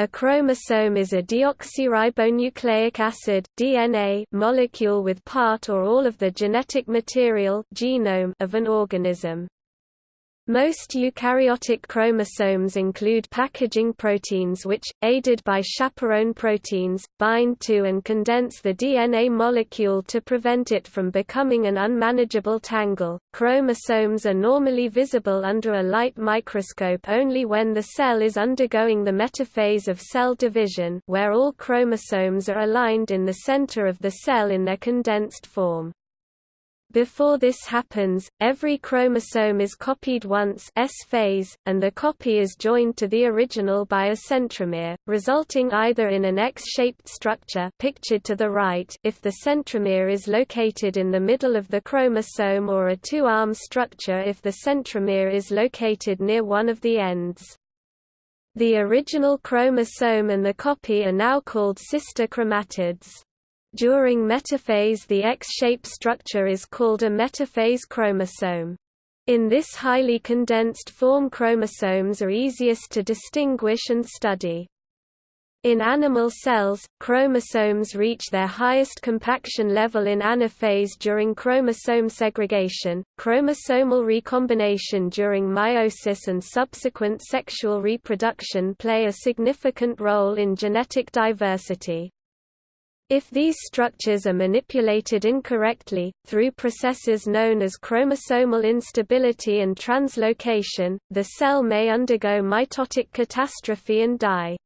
A chromosome is a deoxyribonucleic acid DNA molecule with part or all of the genetic material genome of an organism. Most eukaryotic chromosomes include packaging proteins which, aided by chaperone proteins, bind to and condense the DNA molecule to prevent it from becoming an unmanageable tangle. Chromosomes are normally visible under a light microscope only when the cell is undergoing the metaphase of cell division, where all chromosomes are aligned in the center of the cell in their condensed form. Before this happens, every chromosome is copied once S phase, and the copy is joined to the original by a centromere, resulting either in an X-shaped structure pictured to the right if the centromere is located in the middle of the chromosome or a two-arm structure if the centromere is located near one of the ends. The original chromosome and the copy are now called sister chromatids. During metaphase the X-shaped structure is called a metaphase chromosome. In this highly condensed form chromosomes are easiest to distinguish and study. In animal cells, chromosomes reach their highest compaction level in anaphase during chromosome segregation. Chromosomal recombination during meiosis and subsequent sexual reproduction play a significant role in genetic diversity. If these structures are manipulated incorrectly, through processes known as chromosomal instability and translocation, the cell may undergo mitotic catastrophe and die.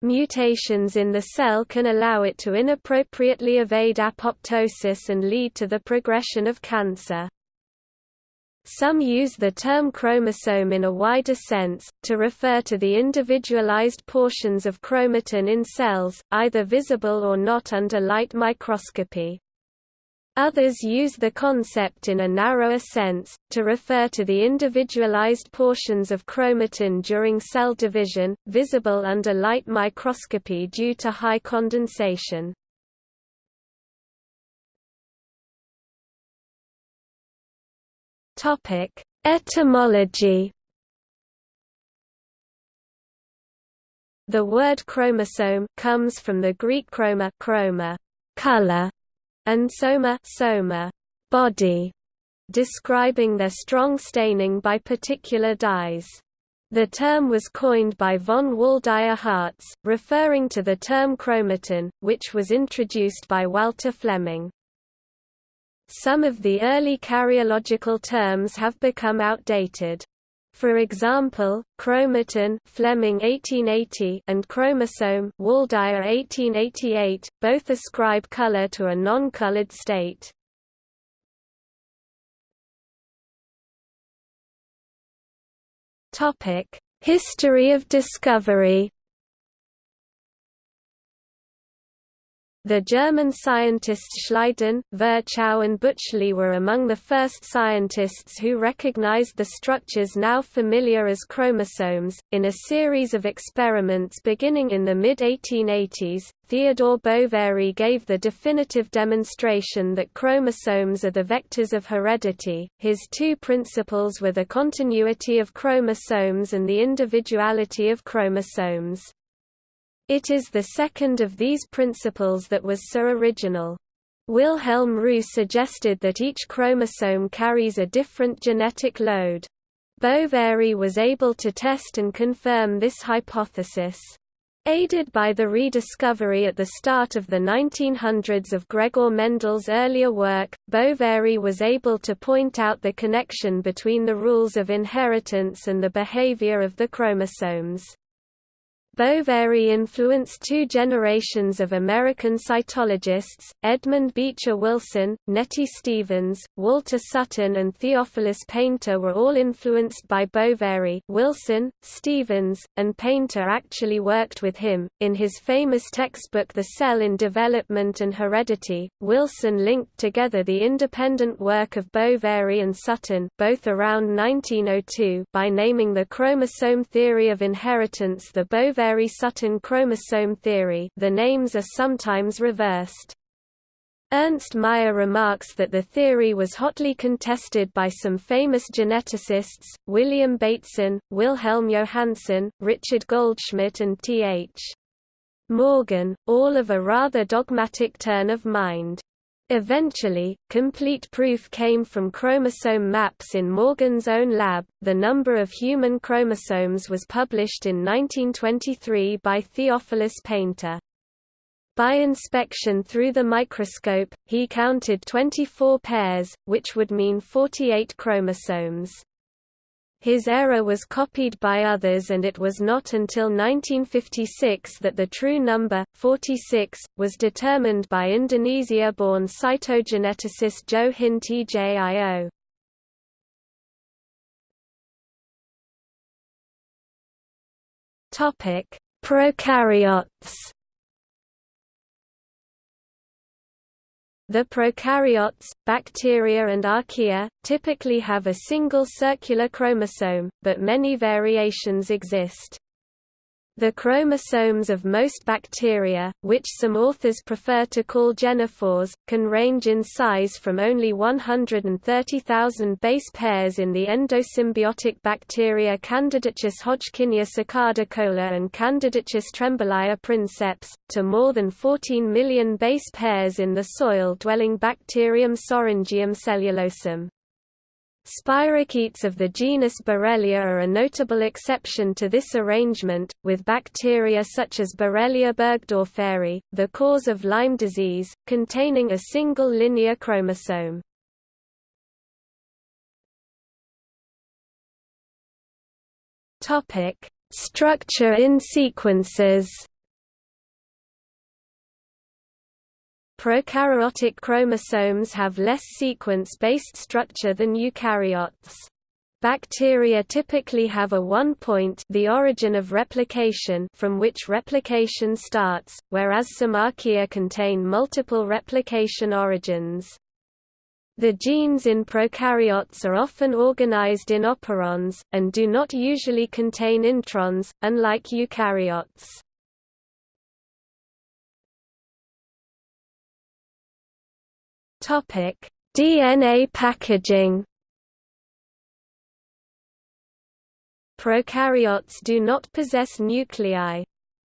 Mutations in the cell can allow it to inappropriately evade apoptosis and lead to the progression of cancer. Some use the term chromosome in a wider sense, to refer to the individualized portions of chromatin in cells, either visible or not under light microscopy. Others use the concept in a narrower sense, to refer to the individualized portions of chromatin during cell division, visible under light microscopy due to high condensation. Topic: Etymology. The word chromosome comes from the Greek chroma, chroma, color, and soma, soma, body, describing their strong staining by particular dyes. The term was coined by von Waldeyer Hartz, referring to the term chromatin, which was introduced by Walter Flemming. Some of the early karyological terms have become outdated. For example, chromatin Flemming 1880 and chromosome Waldeyer 1888 both ascribe color to a non-colored state. Topic: History of discovery The German scientists Schleiden, Virchow and Bütschli were among the first scientists who recognized the structures now familiar as chromosomes. In a series of experiments beginning in the mid-1880s, Theodore Boveri gave the definitive demonstration that chromosomes are the vectors of heredity. His two principles were the continuity of chromosomes and the individuality of chromosomes. It is the second of these principles that was so original. Wilhelm Roux suggested that each chromosome carries a different genetic load. Boveri was able to test and confirm this hypothesis. Aided by the rediscovery at the start of the 1900s of Gregor Mendel's earlier work, Boveri was able to point out the connection between the rules of inheritance and the behavior of the chromosomes. Boveri influenced two generations of American cytologists, Edmund Beecher Wilson, Nettie Stevens, Walter Sutton and Theophilus Painter were all influenced by Boveri Wilson, Stevens, and Painter actually worked with him. In his famous textbook The Cell in Development and Heredity, Wilson linked together the independent work of Boveri and Sutton both around 1902 by naming the chromosome theory of inheritance the Boveri Boveri-Sutton chromosome theory the names are sometimes reversed. Ernst Mayr remarks that the theory was hotly contested by some famous geneticists, William Bateson, Wilhelm Johannsen, Richard Goldschmidt and T.H. Morgan, all of a rather dogmatic turn of mind. Eventually, complete proof came from chromosome maps in Morgan's own lab. The number of human chromosomes was published in 1923 by Theophilus Painter. By inspection through the microscope, he counted 24 pairs, which would mean 48 chromosomes. His error was copied by others and it was not until 1956 that the true number, 46, was determined by Indonesia-born cytogeneticist Joe Hin Tjio. Prokaryotes The prokaryotes, bacteria and archaea, typically have a single circular chromosome, but many variations exist. The chromosomes of most bacteria, which some authors prefer to call genophores, can range in size from only 130,000 base pairs in the endosymbiotic bacteria Candidatus hodgkinia cicadicola and Candidatus tremblaya princeps, to more than 14 million base pairs in the soil-dwelling bacterium Sorangium cellulosum. Spirochetes of the genus Borrelia are a notable exception to this arrangement, with bacteria such as Borrelia burgdorferi, the cause of Lyme disease, containing a single linear chromosome. Structure in sequences Prokaryotic chromosomes have less sequence-based structure than eukaryotes. Bacteria typically have a one-point the origin of replication from which replication starts, whereas some archaea contain multiple replication origins. The genes in prokaryotes are often organized in operons, and do not usually contain introns, unlike eukaryotes. Topic: DNA packaging. Prokaryotes do not possess nuclei.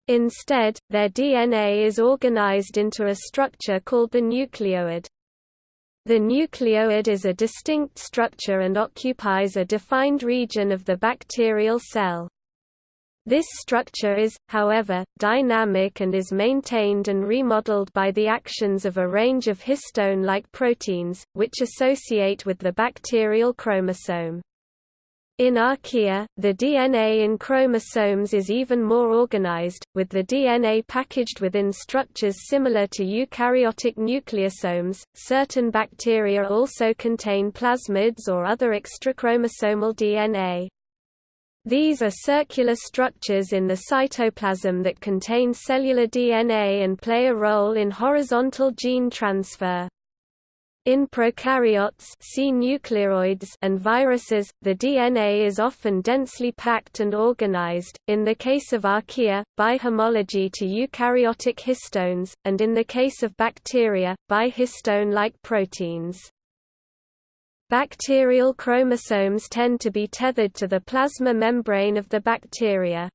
Instead, their DNA is organized into a structure called the nucleoid. The nucleoid is a distinct structure and occupies a defined region of the bacterial cell. This structure is, however, dynamic and is maintained and remodeled by the actions of a range of histone-like proteins, which associate with the bacterial chromosome. In archaea, the DNA in chromosomes is even more organized, with the DNA packaged within structures similar to eukaryotic nucleosomes. Certain bacteria also contain plasmids or other extrachromosomal DNA. These are circular structures in the cytoplasm that contain cellular DNA and play a role in horizontal gene transfer. In prokaryotes see nucleoids and viruses, the DNA is often densely packed and organized, in the case of archaea, by homology to eukaryotic histones, and in the case of bacteria, by histone-like proteins. Bacterial chromosomes tend to be tethered to the plasma membrane of the bacteria.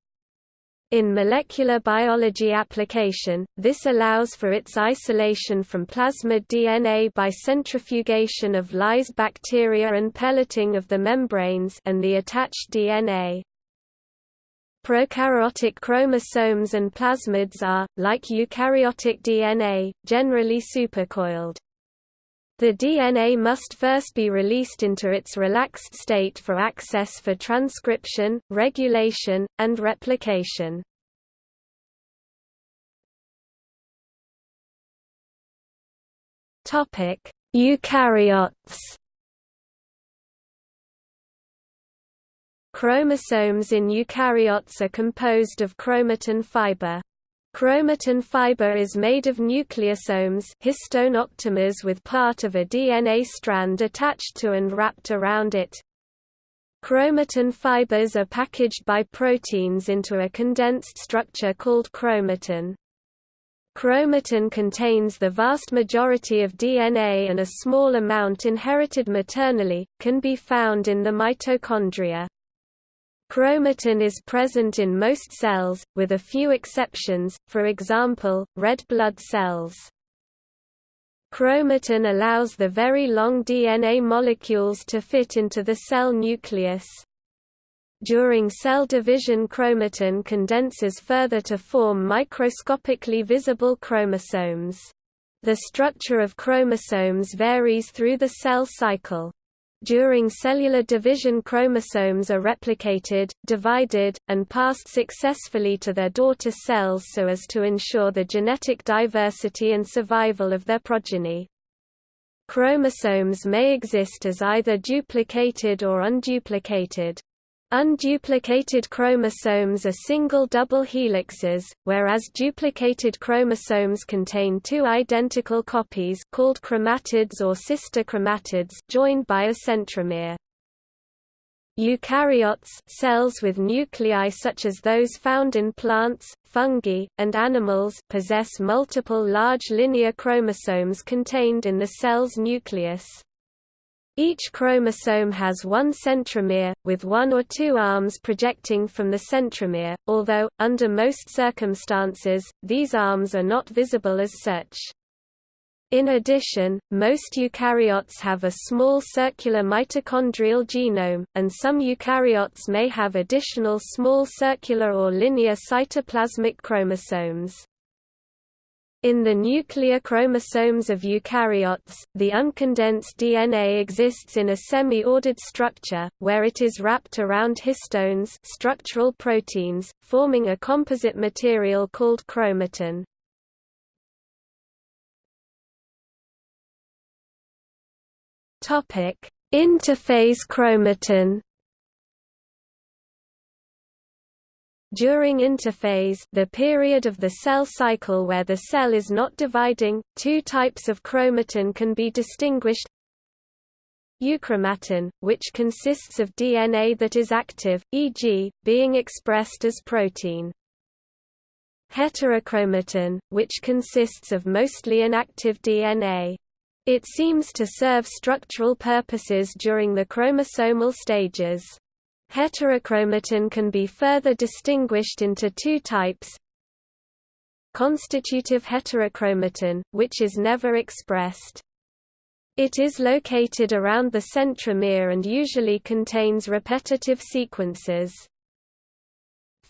In molecular biology application, this allows for its isolation from plasmid DNA by centrifugation of lysed bacteria and pelleting of the membranes and the attached DNA. Prokaryotic chromosomes and plasmids are, like eukaryotic DNA, generally supercoiled. The DNA must first be released into its relaxed state for access for transcription, regulation, and replication. Eukaryotes Chromosomes in eukaryotes are composed of chromatin fiber. Chromatin fiber is made of nucleosomes histone octamers with part of a DNA strand attached to and wrapped around it. Chromatin fibers are packaged by proteins into a condensed structure called chromatin. Chromatin contains the vast majority of DNA and a small amount inherited maternally, can be found in the mitochondria. Chromatin is present in most cells, with a few exceptions, for example, red blood cells. Chromatin allows the very long DNA molecules to fit into the cell nucleus. During cell division chromatin condenses further to form microscopically visible chromosomes. The structure of chromosomes varies through the cell cycle. During cellular division chromosomes are replicated, divided, and passed successfully to their daughter cells so as to ensure the genetic diversity and survival of their progeny. Chromosomes may exist as either duplicated or unduplicated. Unduplicated chromosomes are single double helixes, whereas duplicated chromosomes contain two identical copies called chromatids or sister chromatids joined by a centromere. Eukaryotes cells with nuclei such as those found in plants, fungi, and animals possess multiple large linear chromosomes contained in the cell's nucleus. Each chromosome has one centromere, with one or two arms projecting from the centromere, although, under most circumstances, these arms are not visible as such. In addition, most eukaryotes have a small circular mitochondrial genome, and some eukaryotes may have additional small circular or linear cytoplasmic chromosomes. In the nuclear chromosomes of eukaryotes, the uncondensed DNA exists in a semi-ordered structure, where it is wrapped around histones structural proteins, forming a composite material called chromatin. Interphase chromatin During interphase the period of the cell cycle where the cell is not dividing, two types of chromatin can be distinguished Euchromatin, which consists of DNA that is active, e.g., being expressed as protein. Heterochromatin, which consists of mostly inactive DNA. It seems to serve structural purposes during the chromosomal stages. Heterochromatin can be further distinguished into two types Constitutive heterochromatin, which is never expressed. It is located around the centromere and usually contains repetitive sequences.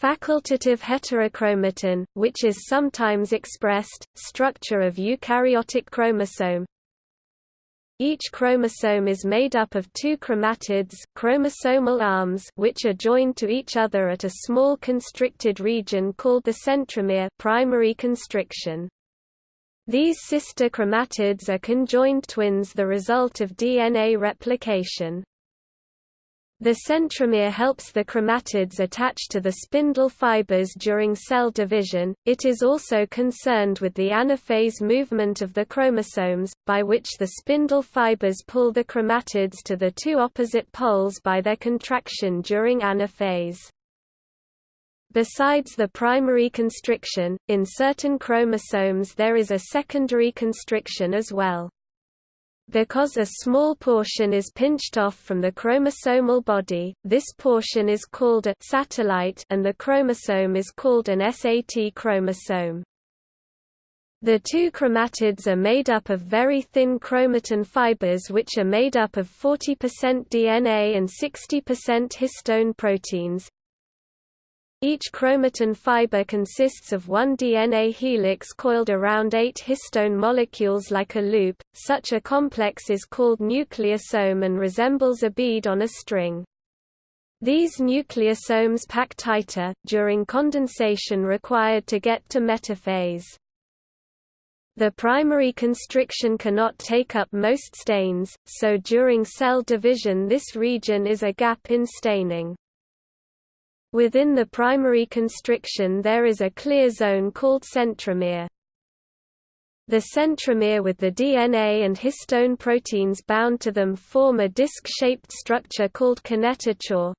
Facultative heterochromatin, which is sometimes expressed, structure of eukaryotic chromosome, each chromosome is made up of two chromatids chromosomal arms which are joined to each other at a small constricted region called the centromere primary constriction. These sister chromatids are conjoined twins the result of DNA replication. The centromere helps the chromatids attach to the spindle fibers during cell division. It is also concerned with the anaphase movement of the chromosomes, by which the spindle fibers pull the chromatids to the two opposite poles by their contraction during anaphase. Besides the primary constriction, in certain chromosomes there is a secondary constriction as well. Because a small portion is pinched off from the chromosomal body, this portion is called a satellite and the chromosome is called an SAT chromosome. The two chromatids are made up of very thin chromatin fibers which are made up of 40% DNA and 60% histone proteins, each chromatin fiber consists of one DNA helix coiled around eight histone molecules like a loop. Such a complex is called nucleosome and resembles a bead on a string. These nucleosomes pack tighter, during condensation required to get to metaphase. The primary constriction cannot take up most stains, so during cell division this region is a gap in staining. Within the primary constriction there is a clear zone called centromere. The centromere with the DNA and histone proteins bound to them form a disc-shaped structure called kinetochore.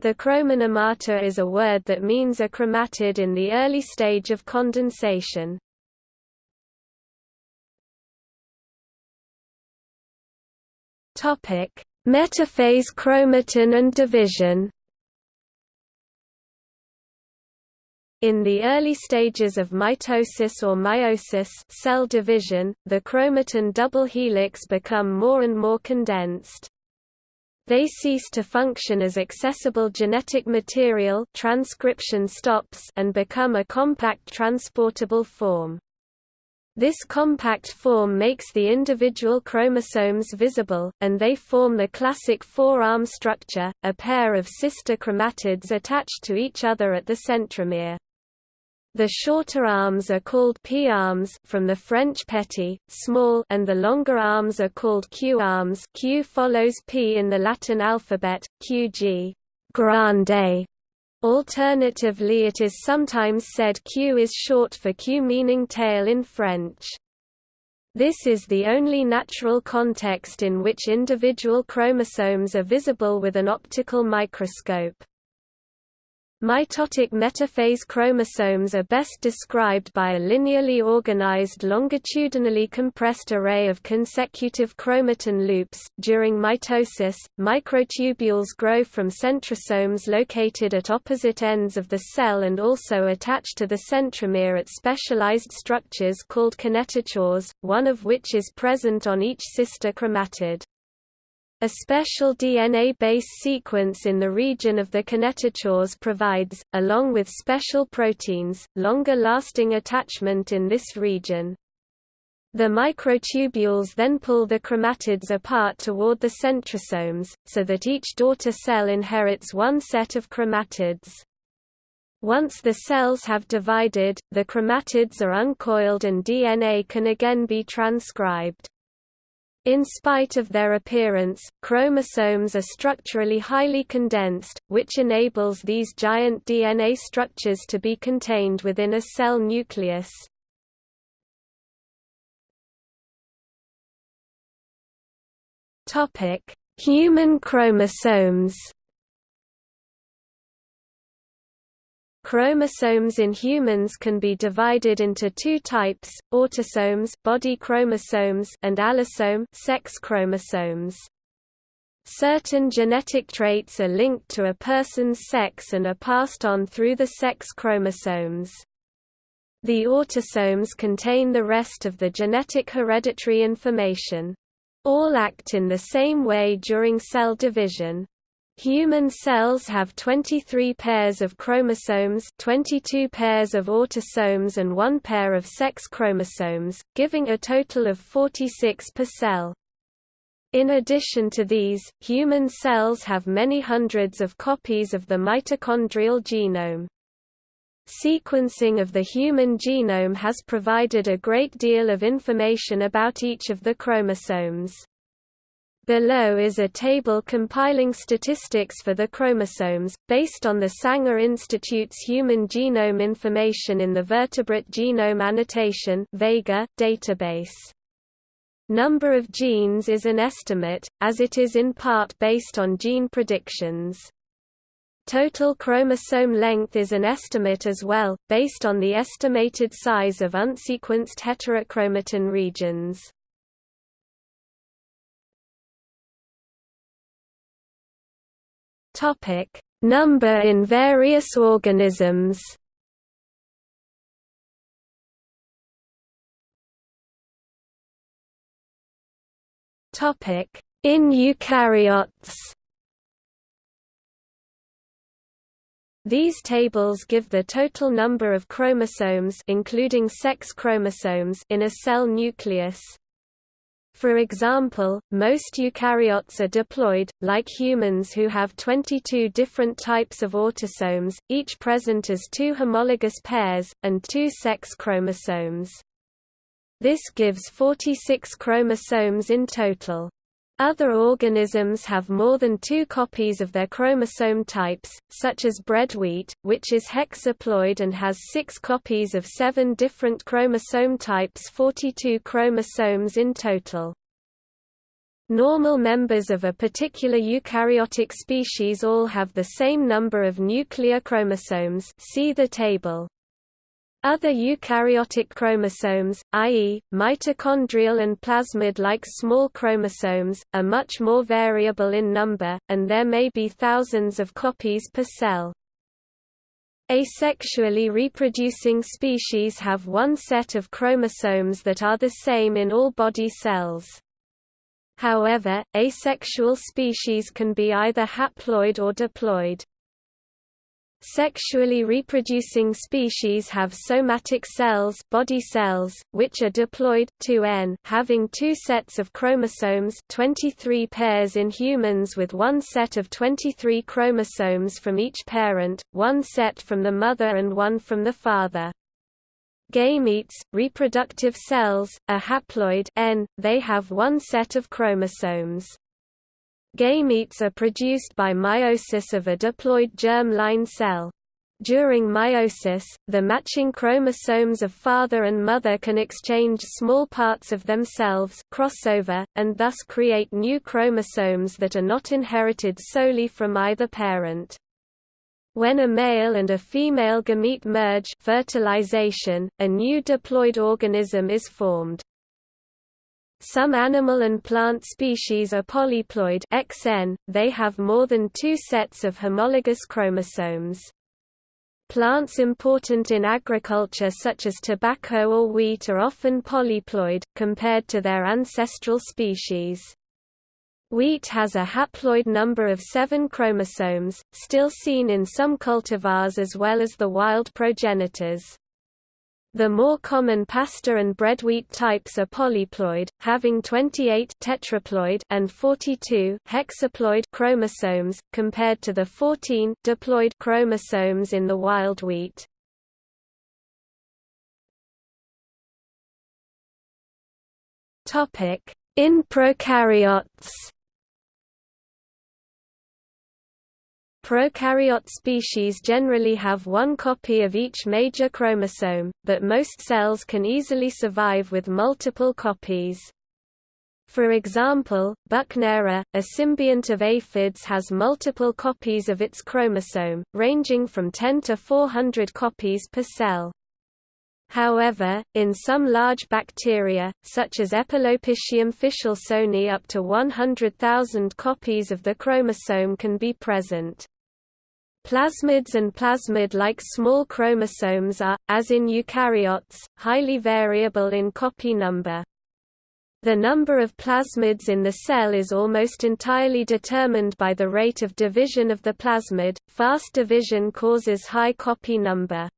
The chromonemata is a word that means a chromatid in the early stage of condensation. Metaphase chromatin and division. In the early stages of mitosis or meiosis cell division, the chromatin double helix become more and more condensed. They cease to function as accessible genetic material transcription stops and become a compact transportable form. This compact form makes the individual chromosomes visible, and they form the classic four-arm structure, a pair of sister chromatids attached to each other at the centromere. The shorter arms are called P-arms from the French petit, small and the longer arms are called Q-arms Q follows P in the Latin alphabet, QG grande, Alternatively it is sometimes said Q is short for queue meaning tail in French. This is the only natural context in which individual chromosomes are visible with an optical microscope. Mitotic metaphase chromosomes are best described by a linearly organized longitudinally compressed array of consecutive chromatin loops. During mitosis, microtubules grow from centrosomes located at opposite ends of the cell and also attach to the centromere at specialized structures called kinetochores, one of which is present on each sister chromatid. A special DNA base sequence in the region of the kinetochores provides, along with special proteins, longer-lasting attachment in this region. The microtubules then pull the chromatids apart toward the centrosomes, so that each daughter cell inherits one set of chromatids. Once the cells have divided, the chromatids are uncoiled and DNA can again be transcribed. In spite of their appearance, chromosomes are structurally highly condensed, which enables these giant DNA structures to be contained within a cell nucleus. Human chromosomes Chromosomes in humans can be divided into two types, autosomes body chromosomes and allosome sex chromosomes. Certain genetic traits are linked to a person's sex and are passed on through the sex chromosomes. The autosomes contain the rest of the genetic hereditary information. All act in the same way during cell division. Human cells have 23 pairs of chromosomes 22 pairs of autosomes and one pair of sex chromosomes, giving a total of 46 per cell. In addition to these, human cells have many hundreds of copies of the mitochondrial genome. Sequencing of the human genome has provided a great deal of information about each of the chromosomes. Below is a table compiling statistics for the chromosomes, based on the Sanger Institute's Human Genome Information in the Vertebrate Genome Annotation Vega database. Number of genes is an estimate, as it is in part based on gene predictions. Total chromosome length is an estimate as well, based on the estimated size of unsequenced heterochromatin regions. Topic: Number in various organisms. Topic: In eukaryotes. These tables give the total number of chromosomes including sex chromosomes in a cell nucleus. For example, most eukaryotes are diploid, like humans who have 22 different types of autosomes, each present as two homologous pairs, and two sex chromosomes. This gives 46 chromosomes in total. Other organisms have more than two copies of their chromosome types, such as bread wheat, which is hexaploid and has six copies of seven different chromosome types 42 chromosomes in total. Normal members of a particular eukaryotic species all have the same number of nuclear chromosomes see the table. Other eukaryotic chromosomes, i.e., mitochondrial and plasmid-like small chromosomes, are much more variable in number, and there may be thousands of copies per cell. Asexually reproducing species have one set of chromosomes that are the same in all body cells. However, asexual species can be either haploid or diploid. Sexually reproducing species have somatic cells, body cells which are diploid 2n, having two sets of chromosomes 23 pairs in humans with one set of 23 chromosomes from each parent, one set from the mother and one from the father. Gametes, reproductive cells, are haploid n, they have one set of chromosomes. Gametes are produced by meiosis of a diploid germ-line cell. During meiosis, the matching chromosomes of father and mother can exchange small parts of themselves crossover, and thus create new chromosomes that are not inherited solely from either parent. When a male and a female gamete merge fertilization, a new diploid organism is formed. Some animal and plant species are polyploid XN, they have more than two sets of homologous chromosomes. Plants important in agriculture such as tobacco or wheat are often polyploid, compared to their ancestral species. Wheat has a haploid number of seven chromosomes, still seen in some cultivars as well as the wild progenitors. The more common pasta and bread wheat types are polyploid, having 28 tetraploid and 42 hexaploid chromosomes, compared to the 14 diploid chromosomes in the wild wheat. In prokaryotes Prokaryote species generally have one copy of each major chromosome, but most cells can easily survive with multiple copies. For example, Buchnera, a symbiont of aphids has multiple copies of its chromosome, ranging from 10 to 400 copies per cell. However, in some large bacteria, such as Epulopiscium fishelsoni up to 100,000 copies of the chromosome can be present. Plasmids and plasmid-like small chromosomes are, as in eukaryotes, highly variable in copy number. The number of plasmids in the cell is almost entirely determined by the rate of division of the plasmid. Fast division causes high copy number.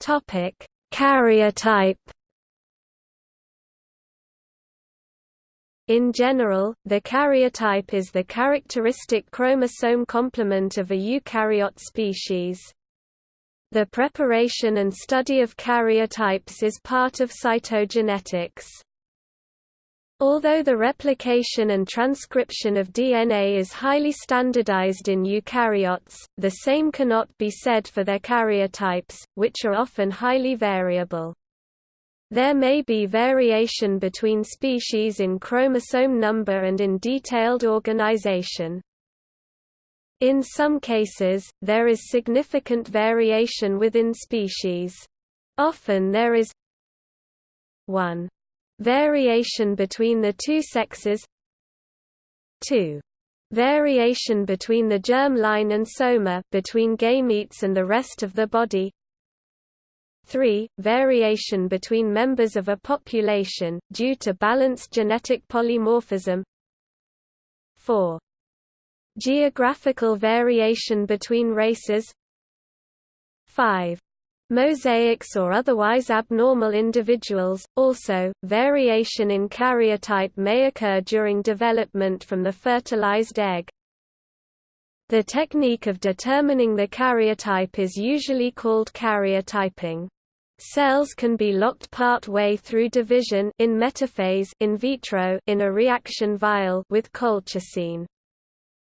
Topic: Karyotype In general, the karyotype is the characteristic chromosome complement of a eukaryote species. The preparation and study of karyotypes is part of cytogenetics. Although the replication and transcription of DNA is highly standardized in eukaryotes, the same cannot be said for their karyotypes, which are often highly variable. There may be variation between species in chromosome number and in detailed organization. In some cases, there is significant variation within species. Often there is 1. Variation between the two sexes 2. Variation between the germ line and soma between gametes and the rest of the body 3. Variation between members of a population, due to balanced genetic polymorphism 4. Geographical variation between races 5. Mosaics or otherwise abnormal individuals. Also, variation in karyotype may occur during development from the fertilized egg. The technique of determining the karyotype is usually called karyotyping. Cells can be locked part way through division in metaphase in vitro in a reaction vial with colchicine.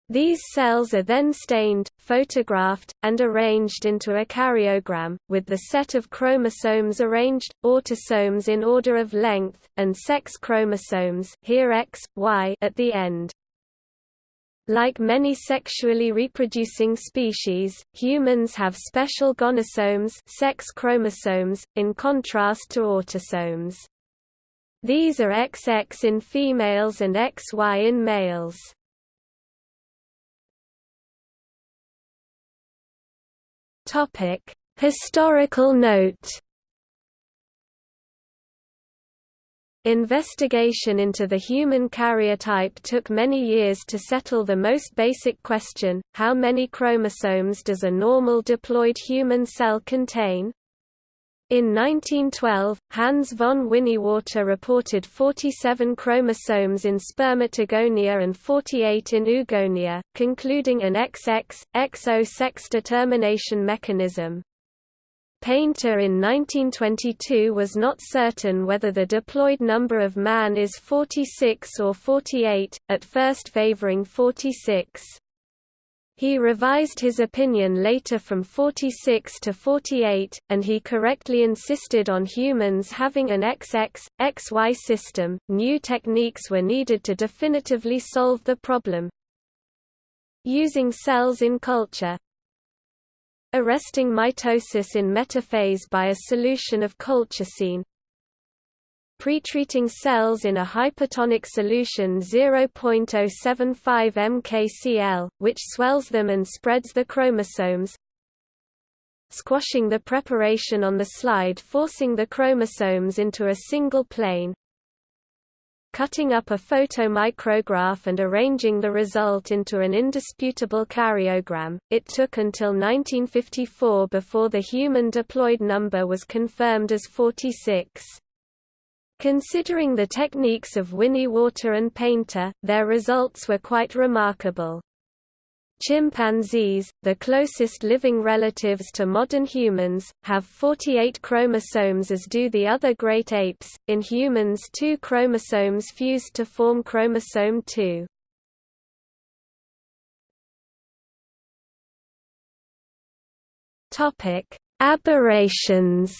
These cells are then stained, photographed, and arranged into a karyogram, with the set of chromosomes arranged, autosomes in order of length, and sex chromosomes here X, y at the end. Like many sexually reproducing species, humans have special gonosomes sex chromosomes, in contrast to autosomes. These are XX in females and XY in males. Historical note. Investigation into the human karyotype took many years to settle the most basic question, how many chromosomes does a normal diploid human cell contain? In 1912, Hans von Winiwarter reported 47 chromosomes in spermatogonia and 48 in oogonia, concluding an XX, XO sex determination mechanism. Painter in 1922 was not certain whether the diploid number of man is 46 or 48, at first favoring 46. He revised his opinion later from 46 to 48, and he correctly insisted on humans having an XX, XY system. New techniques were needed to definitively solve the problem. Using cells in culture, arresting mitosis in metaphase by a solution of colchicine, pretreating cells in a hypertonic solution 0.075 mkcl, which swells them and spreads the chromosomes, squashing the preparation on the slide forcing the chromosomes into a single plane, cutting up a photomicrograph and arranging the result into an indisputable karyogram. It took until 1954 before the human diploid number was confirmed as 46. Considering the techniques of Winiwarter and Painter, their results were quite remarkable. Chimpanzees, the closest living relatives to modern humans, have 48 chromosomes as do the other great apes. In humans, two chromosomes fused to form chromosome 2. Topic: Aberrations.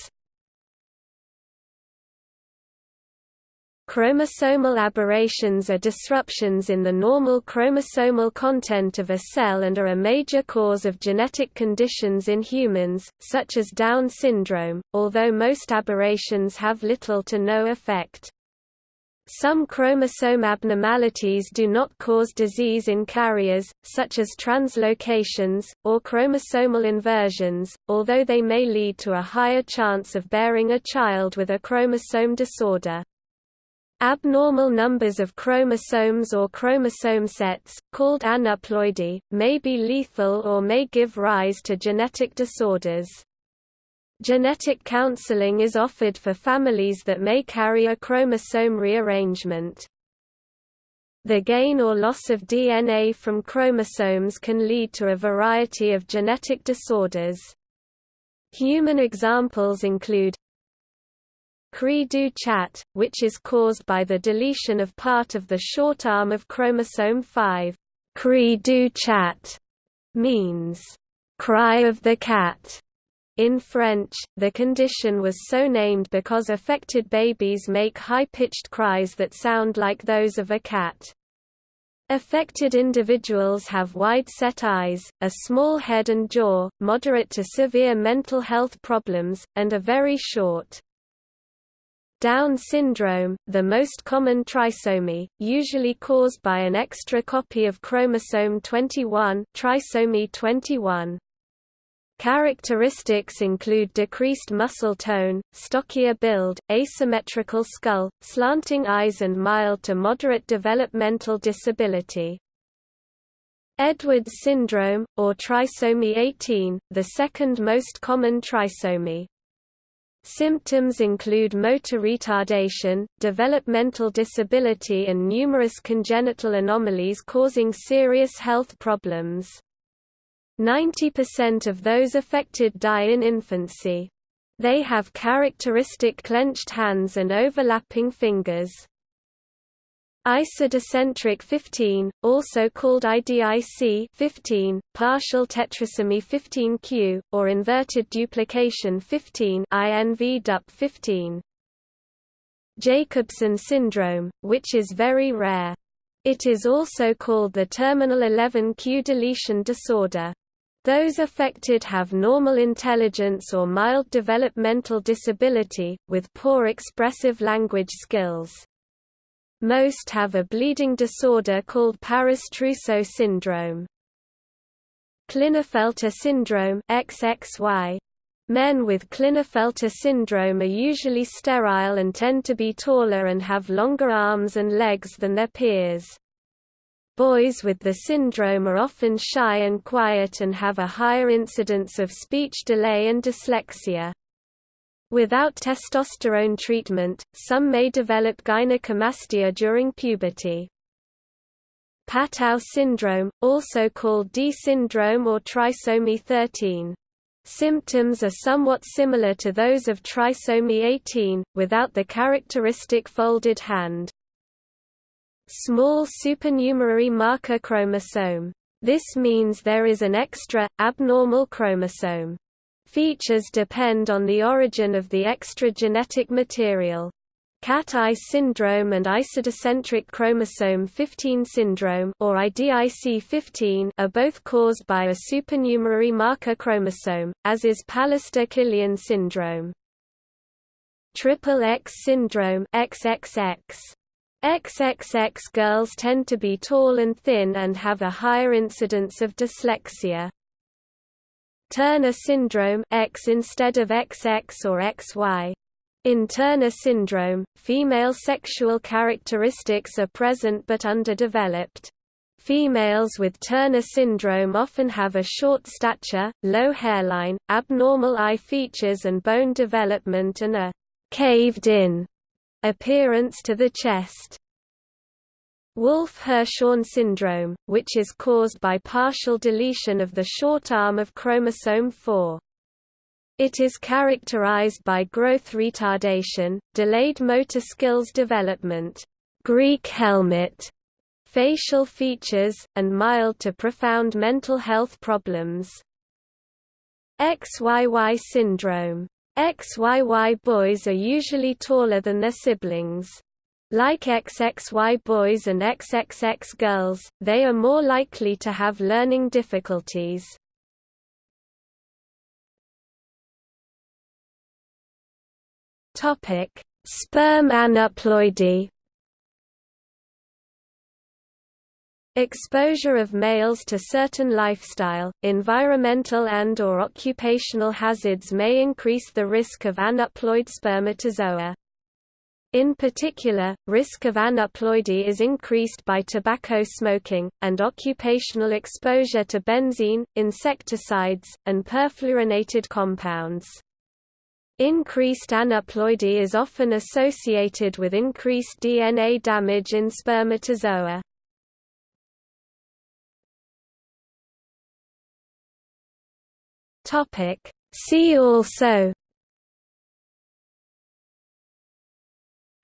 Chromosomal aberrations are disruptions in the normal chromosomal content of a cell and are a major cause of genetic conditions in humans, such as Down syndrome, although most aberrations have little to no effect. Some chromosome abnormalities do not cause disease in carriers, such as translocations, or chromosomal inversions, although they may lead to a higher chance of bearing a child with a chromosome disorder. Abnormal numbers of chromosomes or chromosome sets, called aneuploidy, may be lethal or may give rise to genetic disorders. Genetic counseling is offered for families that may carry a chromosome rearrangement. The gain or loss of DNA from chromosomes can lead to a variety of genetic disorders. Human examples include Cri-du-chat, which is caused by the deletion of part of the short arm of chromosome 5. Cri-du-chat means, cry of the cat. In French, the condition was so named because affected babies make high-pitched cries that sound like those of a cat. Affected individuals have wide-set eyes, a small head and jaw, moderate to severe mental health problems, and are very short. Down syndrome, the most common trisomy, usually caused by an extra copy of chromosome 21, trisomy 21. Characteristics include decreased muscle tone, stockier build, asymmetrical skull, slanting eyes and mild to moderate developmental disability. Edwards syndrome, or trisomy 18, the second most common trisomy. Symptoms include motor retardation, developmental disability and numerous congenital anomalies causing serious health problems. 90% of those affected die in infancy. They have characteristic clenched hands and overlapping fingers. Isodicentric 15, also called IDIC 15, partial tetrasomy 15q, or inverted duplication 15 INV DUP 15. Jacobsen syndrome, which is very rare. It is also called the terminal 11q deletion disorder. Those affected have normal intelligence or mild developmental disability, with poor expressive language skills. Most have a bleeding disorder called Paris-Trousseau syndrome. Klinefelter syndrome XXY. Men with Klinefelter syndrome are usually sterile and tend to be taller and have longer arms and legs than their peers. Boys with the syndrome are often shy and quiet and have a higher incidence of speech delay and dyslexia. Without testosterone treatment, some may develop gynecomastia during puberty. Patau syndrome, also called D syndrome or trisomy 13. Symptoms are somewhat similar to those of trisomy 18, without the characteristic folded hand. Small supernumerary marker chromosome. This means there is an extra, abnormal chromosome. Features depend on the origin of the extra genetic material. Cat-eye syndrome and isodicentric chromosome 15 syndrome or IDIC15 are both caused by a supernumerary marker chromosome, as is Pallister-Killian syndrome. Triple X syndrome XXX. XXX girls tend to be tall and thin and have a higher incidence of dyslexia. Turner syndrome X instead of XX or XY. In Turner syndrome, female sexual characteristics are present but underdeveloped. Females with Turner syndrome often have a short stature, low hairline, abnormal eye features and bone development and a caved-in appearance to the chest. Wolff-Hirschhorn syndrome, which is caused by partial deletion of the short arm of chromosome 4. It is characterized by growth retardation, delayed motor skills development, Greek helmet, facial features, and mild to profound mental health problems. XYY syndrome. XYY boys are usually taller than their siblings. Like XXY boys and XXX girls, they are more likely to have learning difficulties. Topic: Sperm aneuploidy. Exposure of males to certain lifestyle, environmental and or occupational hazards may increase the risk of aneuploid spermatozoa. In particular, risk of aneuploidy is increased by tobacco smoking, and occupational exposure to benzene, insecticides, and perfluorinated compounds. Increased aneuploidy is often associated with increased DNA damage in spermatozoa. See also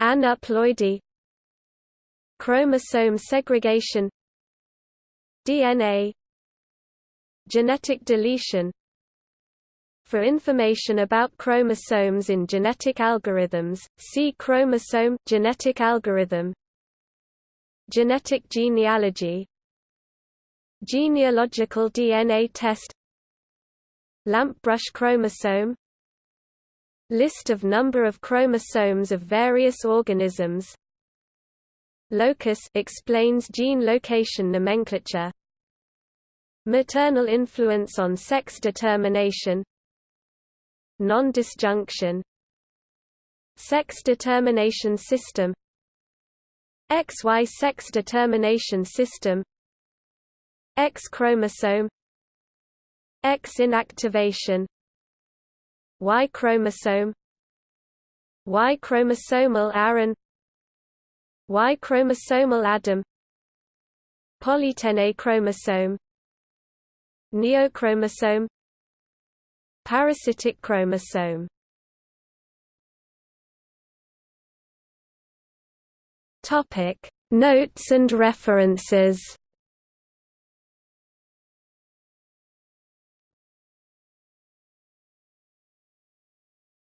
Aneuploidy Chromosome segregation DNA Genetic deletion For information about chromosomes in genetic algorithms, see chromosome genetic algorithm. Genetic genealogy. Genealogical DNA test. Lampbrush chromosome List of number of chromosomes of various organisms. Locus explains gene location nomenclature. Maternal influence on sex determination. Non-disjunction. Sex determination system. XY sex determination system. X chromosome. X inactivation Y chromosome Y chromosomal Aaron Y chromosomal Adam Polytene chromosome Neochromosome Parasitic chromosome. Topic Notes and references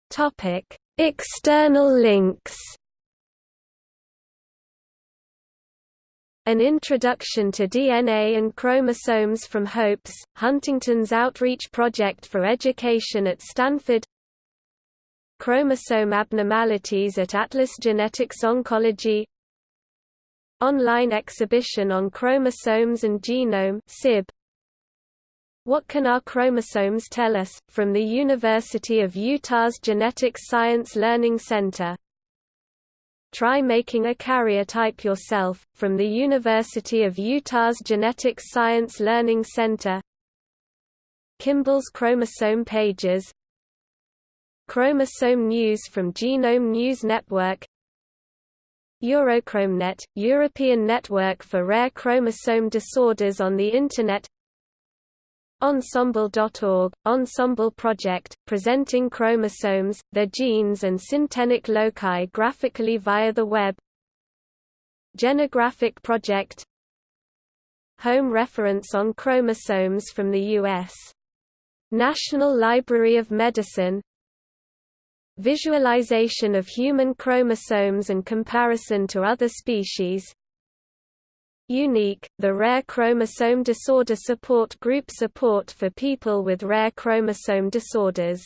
Topic: External links. An Introduction to DNA and Chromosomes from HOPES, Huntington's Outreach Project for Education at Stanford Chromosome abnormalities at Atlas Genetics Oncology Online exhibition on chromosomes and genome SIB. What Can Our Chromosomes Tell Us? from the University of Utah's Genetics Science Learning Center. Try making a karyotype yourself, from the University of Utah's Genetics Science Learning Center. Kimball's Chromosome Pages Chromosome News from Genome News Network EuroChromNet, European Network for Rare Chromosome Disorders on the Internet Ensembl.org, Ensembl Project, presenting chromosomes, their genes and syntenic loci graphically via the web. Genographic Project. Home reference on chromosomes from the U.S. National Library of Medicine. Visualization of human chromosomes and comparison to other species Unique, the Rare Chromosome Disorder Support Group support for people with rare chromosome disorders